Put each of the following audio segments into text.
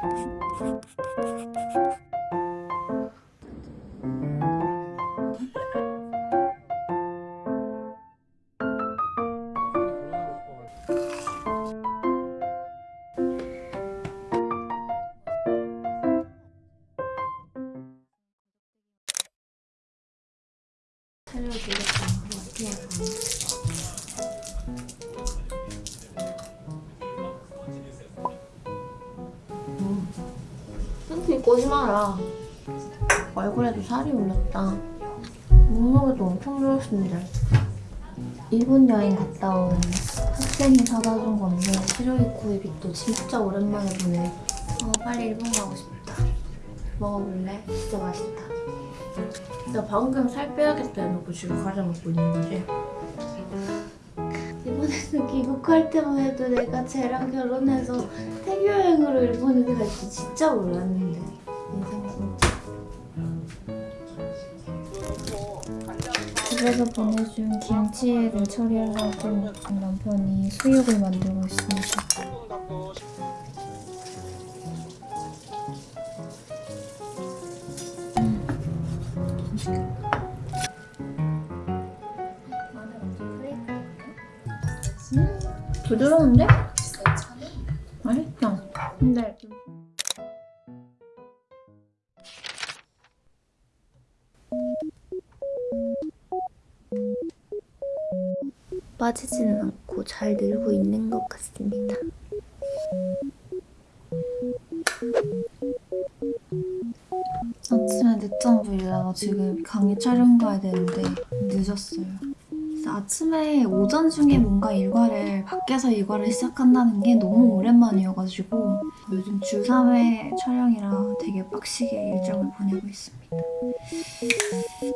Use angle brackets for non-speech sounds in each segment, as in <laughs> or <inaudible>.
フフ。 팬티 꼬지 마라. 얼굴에도 살이 올랐다. 몸무게도 엄청 줄었는데. 일본 여행 갔다 온 학생이 사다 준 건데 시로이 구이비또 진짜 오랜만에 보네. 어, 빨리 일본 가고 싶다. 먹어볼래? 진짜 맛있다. 나 방금 살 빼야겠다 해놓고 지금 과자 먹고 있는 거지? 이번에는 귀국할 때만 해도 내가 쟤랑 결혼해서 태교 여행으로 일본에 갈지 진짜 몰랐는데. 인생 진짜. 집에서 보내준 김치를 처리하려고 남편이 수육을 만들고 있습니다 부드러운데? 맛있다. 근데 좀... 빠지지는 않고 잘 늘고 있는 것 같습니다. 아침에 늦잠 부리다가 지금 강의 촬영 가야 되는데 늦었어요. 그래서 아침에 오전 중에 뭔가 일과를 밖에서 일과를 시작한다는 게 너무 오랜만이어가지고 요즘 주 3회 촬영이라 되게 빡시게 일정을 보내고 있습니다.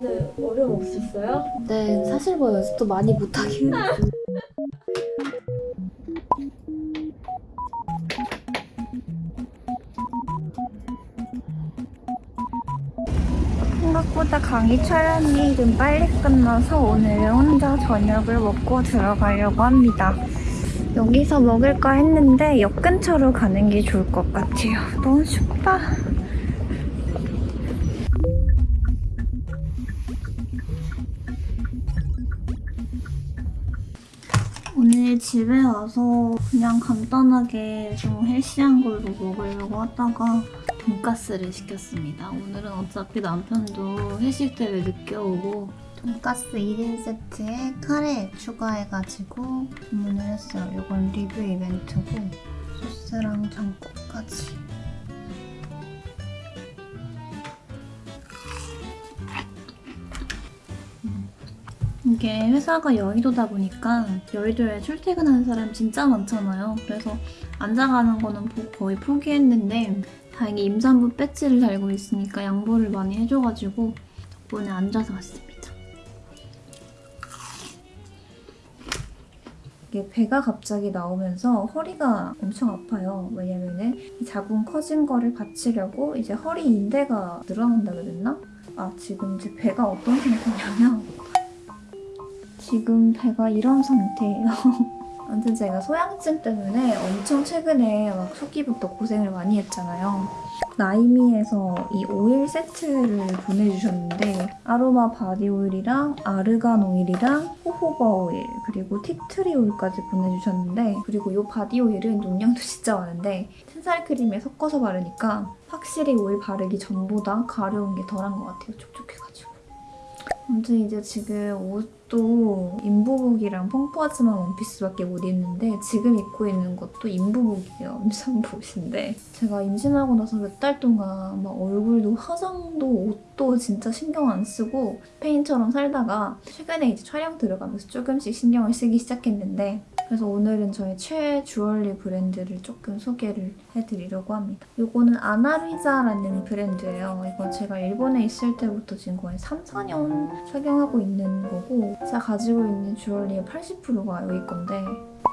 네, 어려움 없으셨어요? 네, 사실 뭐 연습도 많이 못하긴 했어요. <laughs> 생각보다 강의 촬영이 좀 빨리 끝나서 오늘은 혼자 저녁을 먹고 들어가려고 합니다. 여기서 먹을까 했는데 역 근처로 가는 게 좋을 것 같아요. 너무 춥다. 오늘 집에 와서 그냥 간단하게 좀 헬시한 걸로 먹으려고 하다가 돈가스를 시켰습니다. 오늘은 어차피 남편도 회식 때문에 늦게 오고 돈가스 1인 세트에 카레 추가해가지고 주문을 했어요. 이건 리뷰 이벤트고 소스랑 장국까지. 음. 이게 회사가 여의도다 보니까 여의도에 출퇴근하는 사람 진짜 많잖아요. 그래서 앉아가는 거는 보- 거의 포기했는데 다행히 임산부 배지를 달고 있으니까 양보를 많이 해줘가지고 덕분에 앉아서 왔습니다. 이게 배가 갑자기 나오면서 허리가 엄청 아파요. 왜냐면은 이 자궁 커진 거를 받치려고 이제 허리 인대가 늘어난다 그랬나? 아 지금 제 배가 어떤 상태냐면 지금 배가 이런 상태예요. <laughs> 아무튼 제가 소양증 때문에 엄청 최근에 막 초기부터 고생을 많이 했잖아요. 나이미에서 이 오일 세트를 보내주셨는데 아로마 바디 오일이랑 아르간 오일이랑 호호바 오일 그리고 티트리 오일까지 보내주셨는데 그리고 이 바디 오일은 용량도 <laughs> 진짜 많은데 튼살 크림에 섞어서 바르니까 확실히 오일 바르기 전보다 가려운 게 덜한 것 같아요. 촉촉해가지고. 아무튼 이제 지금 옷도 인부복이랑 펑퍼하지만 원피스밖에 못 입는데 지금 입고 있는 것도 인부복이에요. 임산복인데 제가 임신하고 나서 몇 달 동안 막 얼굴도 화장도 옷도 진짜 신경 안 쓰고 페인처럼 살다가 최근에 이제 촬영 들어가면서 조금씩 신경을 쓰기 시작했는데 그래서 오늘은 저의 최애 주얼리 브랜드를 조금 소개를 해드리려고 합니다. 이거는 아나루이자라는 브랜드예요. 이거 제가 일본에 있을 때부터 지금 거의 3, 4년 착용하고 있는 거고 제가 가지고 있는 주얼리의 80%가 여기 건데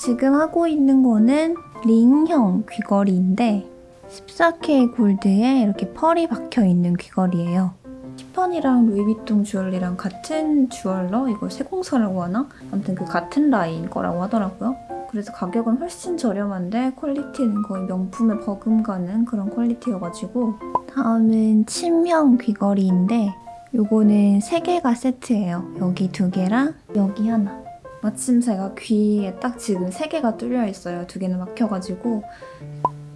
지금 하고 있는 거는 링형 귀걸이인데 14K 골드에 이렇게 펄이 박혀있는 귀걸이에요. 티파니랑 루이비통 주얼리랑 같은 주얼러? 이걸 세공사라고 하나? 아무튼 그 같은 라인 거라고 하더라고요. 그래서 가격은 훨씬 저렴한데 퀄리티는 거의 명품에 버금가는 그런 퀄리티여가지고 다음은 친명 귀걸이인데 요거는 3개가 세트예요. 여기 2개랑 여기 하나. 마침 제가 귀에 딱 지금 3개가 뚫려 있어요. 2개는 막혀가지고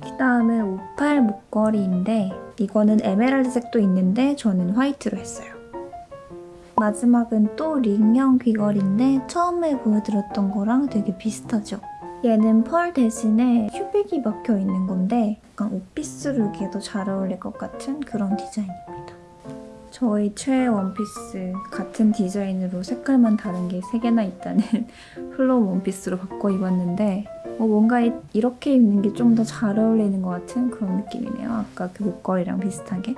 그 다음은 58 목걸이인데 이거는 에메랄드색도 있는데 저는 화이트로 했어요. 마지막은 또 링형 귀걸이인데 처음에 보여드렸던 거랑 되게 비슷하죠? 얘는 펄 대신에 큐빅이 박혀 있는 건데 약간 오피스 룩에 더잘 어울릴 것 같은 그런 디자인입니다. 저의 최애 원피스 같은 디자인으로 색깔만 다른 게 3개나 있다는 <laughs> 플로우 원피스로 바꿔 입었는데 어, 뭔가 이- 이렇게 입는 게 좀 더 잘 어울리는 것 같은 그런 느낌이네요. 아까 그 목걸이랑 비슷하게.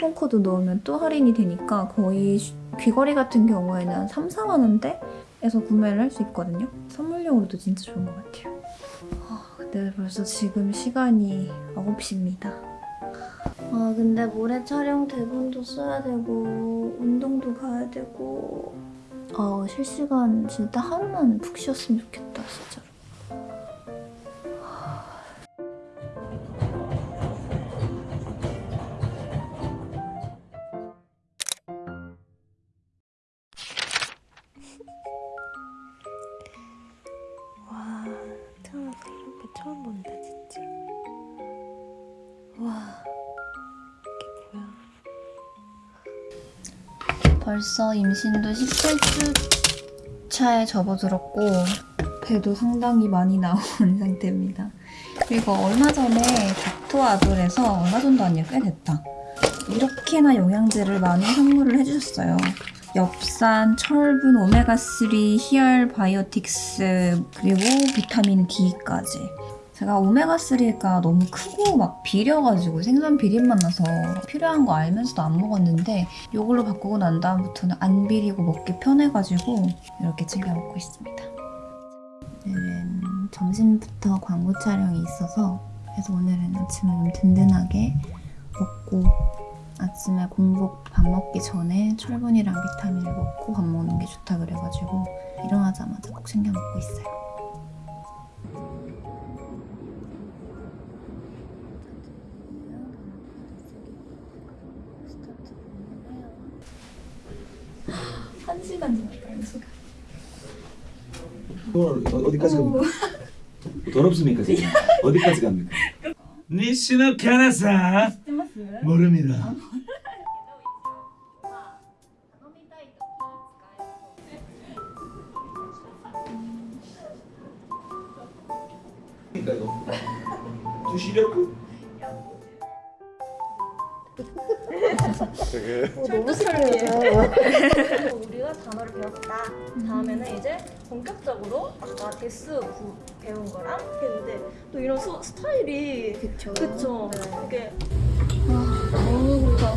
쿠폰코드 넣으면 또 할인이 되니까 거의 쉬- 귀걸이 같은 경우에는 한 3, 4만 원대에서 구매를 할 수 있거든요. 선물용으로도 진짜 좋은 것 같아요. 아, 근데 벌써 지금 시간이 9시입니다. 아 근데 모레 촬영 대본도 써야 되고 운동도 가야 되고 아 실시간 진짜 하루만 푹 쉬었으면 좋겠다 진짜로. 벌써 임신도 17주 차에 접어들었고 배도 상당히 많이 나온 <laughs> 상태입니다. 그리고 얼마 전에 닥터아돌에서 얼마 전도 아니야 꽤 됐다. 이렇게나 영양제를 많이 선물을 해주셨어요. 엽산, 철분, 오메가3, 히얼 바이오틱스, 그리고 비타민 D까지. 제가 오메가3가 너무 크고 막 비려가지고 생선 비린맛 나서 필요한 거 알면서도 안 먹었는데 이걸로 바꾸고 난 다음부터는 안 비리고 먹기 편해가지고 이렇게 챙겨 먹고 있습니다. 오늘은 점심부터 광고 촬영이 있어서 그래서 오늘은 아침을 좀 든든하게 먹고 아침에 공복 밥 먹기 전에 철분이랑 비타민을 먹고 밥 먹는 게 좋다 그래가지고 일어나자마자 꼭 챙겨 먹고 있어요. 한 시간 지났다, 한 시간. 돈 어- 어디까지 갑니까? 돈 없습니까 지금? <laughs> 어디까지 갑니까? 니씨는 캐나사 모릅니다. 두 시력 너무 설레요. <laughs> 우리가 단어를 배웠다. 다음에는 이제 본격적으로 아까 데스 부 배운 거랑 했는데 또 이런 수, 스타일이 그쵸. 그쵸. 이게 너무 좋다.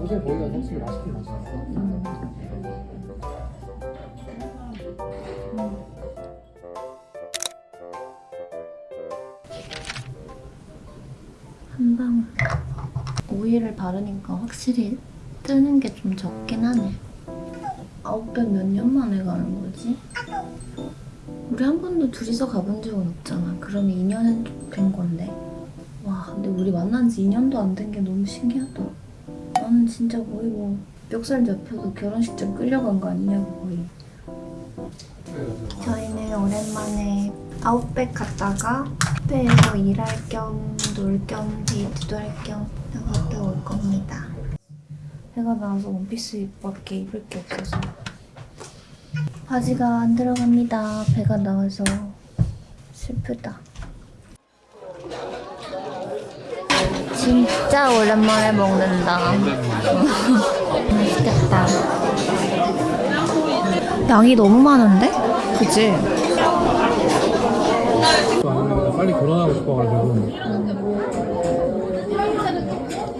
요새 거기가 확실히 맛있긴 맛있어. 한 방울. 오일을 바르니까 확실히 뜨는 게 좀 적긴 하네. 아웃백 몇 년 만에 가는 거지? 우리 한 번도 둘이서 가본 적은 없잖아. 그럼 2년은 된 건데. 와, 근데 우리 만난 지 2년도 안 된 게 너무 신기하다. 나는 진짜 거의 뭐 멱살 잡혀서 결혼식장 끌려간 거 아니냐고 거의. 저희는 오랜만에 아웃백 갔다가 카페에서 일할 겸 놀 겸 데이트도 할 겸 나갔다 올 겁니다. 배가 나와서 원피스 밖에 입을 게 없어서 바지가 안 들어갑니다. 배가 나와서 슬프다. 진짜 오랜만에 먹는다. <laughs> 맛있겠다. 양이 너무 많은데? 그치? 빨리 결혼하고 싶어가지고.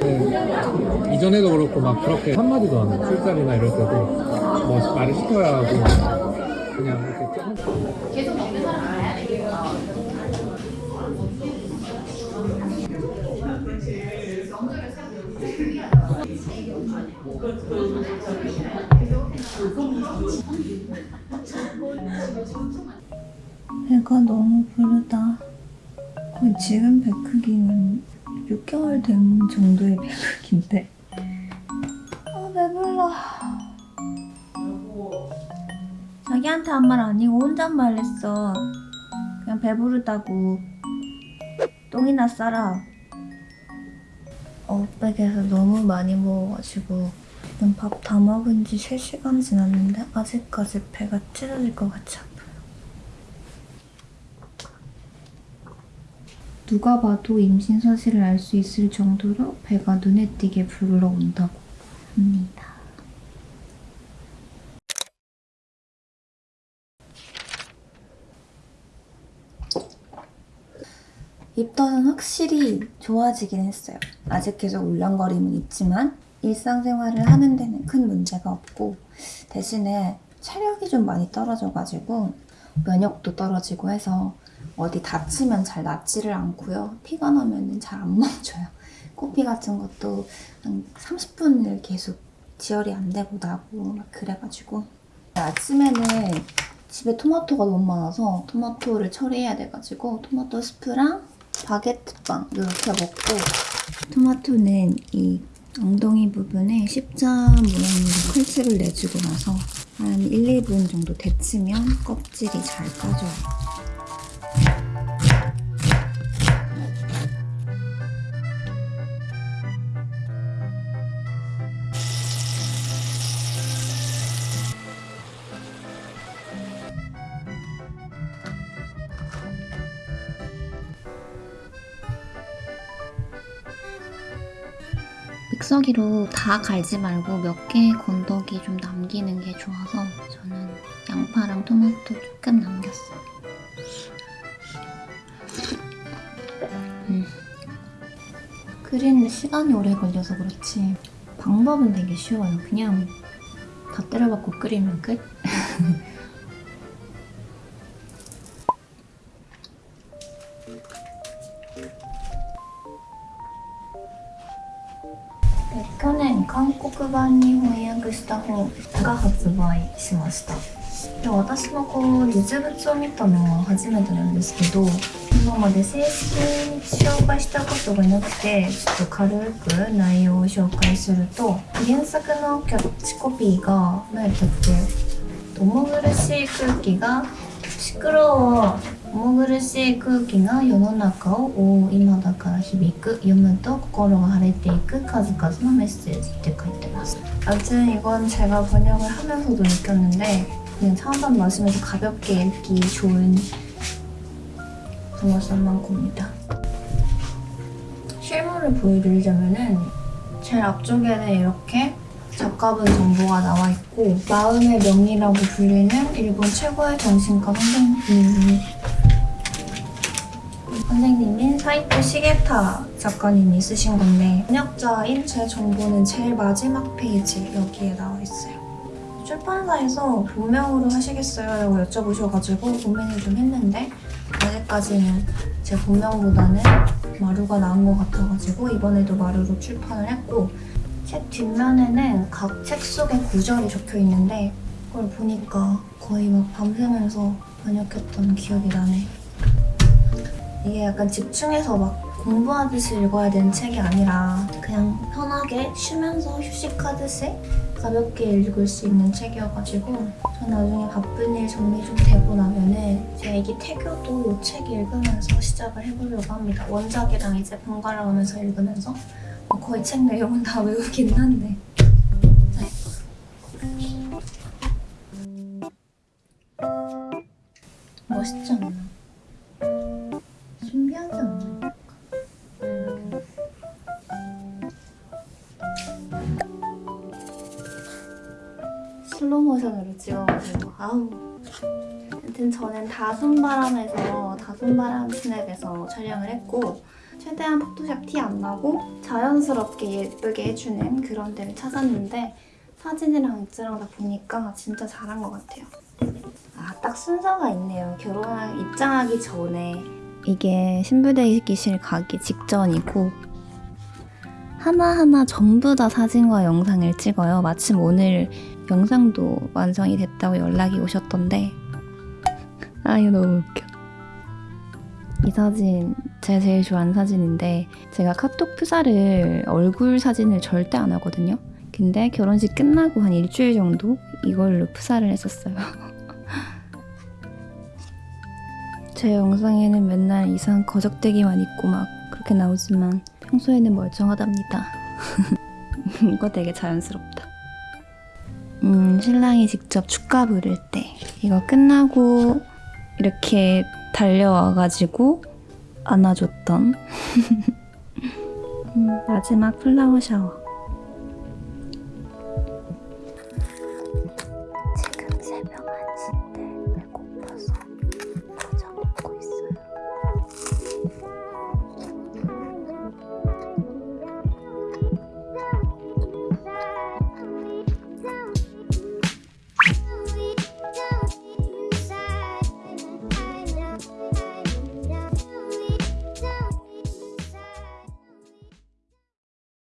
네, 이전에도 그렇고 막 그렇게 한마디도 안 하고 술자리나 이럴 때도 뭐 말을 시켜야 하고 그냥 이렇게 조금 배가 너무 부르다. 지금 배 크기는 6개월 된 정도의 배 크기인데. 아, 배불러. 자기한테 한 말 아니고 혼잣말 했어. 그냥 배부르다고. 똥이나 싸라. 아웃백에서 너무 많이 먹어가지고 밥 다 먹은 지 3시간 지났는데 아직까지 배가 찢어질 것 같이 아파요. 누가 봐도 임신 사실을 알 수 있을 정도로 배가 눈에 띄게 불러온다고 합니다. 입덧은 확실히 좋아지긴 했어요. 아직 계속 울렁거림은 있지만 일상생활을 하는 데는 큰 문제가 없고 대신에 체력이 좀 많이 떨어져가지고 면역도 떨어지고 해서 어디 다치면 잘 낫지를 않고요. 피가 나면은 잘안 <laughs> 멈춰요. 코피 같은 것도 한 30분을 계속 지혈이 안 되고 나고 막 그래가지고 아침에는 집에 토마토가 너무 많아서 토마토를 처리해야 돼가지고 토마토 스프랑 바게트빵 이렇게 먹고 토마토는 이 엉덩이 부분에 십자 모양으로 칼집을 내주고 나서 한 1, 2분 정도 데치면 껍질이 잘 까져요. 믹서기로 다 갈지 말고 몇 개의 건더기 좀 남기는 게 좋아서 저는 양파랑 토마토 조금 남겼어요. 음. 끓이는데 시간이 오래 걸려서 그렇지 방법은 되게 쉬워요. 그냥 다 때려박고 끓이면 끝. <laughs> した本が発売しました。で私もこう実物を見たのは初めてなんですけど今まで正式に紹介したことがなくてちょっと軽く内容を紹介すると原作のキャッチコピーが何やったっけ？重苦しい空気がシクロは重苦しい空気が世の中を覆う今だから響く読むと心が晴れていく数々のメッセージって書いてます 아무튼 이건 제가 번역을 하면서도 느꼈는데 그냥 차한잔 마시면서 가볍게 읽기 좋은 동화산 겁니다 실물을 보여드리자면은 제일 앞쪽에는 이렇게 작가분 정보가 나와 있고 마음의 명이라고 불리는 일본 최고의 정신과 선생님 선생님인 사이토 시게타 작가님이 쓰신 건데 번역자인 제 정보는 제일 마지막 페이지 여기에 나와 있어요. 출판사에서 본명으로 하시겠어요? 라고 여쭤보셔가지고 고민을 좀 했는데 아직까지는 제 본명보다는 마루가 나은 것 같아가지고 이번에도 마루로 출판을 했고 책 뒷면에는 각 책 속의 구절이 적혀 있는데 그걸 보니까 거의 막 밤새면서 번역했던 기억이 나네. 이게 약간 집중해서 막 공부하듯이 읽어야 되는 책이 아니라 그냥 편하게 쉬면서 휴식하듯이 가볍게 읽을 수 있는 책이어가지고 저 나중에 바쁜 일 정리 좀 되고 나면은 제 애기 태교도 이 책 읽으면서 시작을 해보려고 합니다. 원작이랑 이제 번갈아 가면서 읽으면서 뭐 거의 책 내용은 다 외우긴 한데 다솜바람에서 다솜바람 스냅에서 촬영을 했고 최대한 포토샵 티 안 나고 자연스럽게 예쁘게 해주는 그런 데를 찾았는데 사진이랑 액자랑 다 보니까 진짜 잘한 것 같아요. 아 딱 순서가 있네요. 결혼 입장하기 전에. 이게 신부대기실 가기 직전이고 하나하나 전부 다 사진과 영상을 찍어요. 마침 오늘 영상도 완성이 됐다고 연락이 오셨던데 아 이거 너무 웃겨. 이 사진 제가 제일 좋아하는 사진인데 제가 카톡 프사를 얼굴 사진을 절대 안 하거든요. 근데 결혼식 끝나고 한 일주일 정도 이걸로 프사를 했었어요. <laughs> 제 영상에는 맨날 이상 거적대기만 있고 막 그렇게 나오지만 평소에는 멀쩡하답니다. <laughs> 이거 되게 자연스럽다. 음, 신랑이 직접 축가 부를 때 이거 끝나고 이렇게 달려와가지고 안아줬던 <laughs> 음, 마지막 플라워 샤워.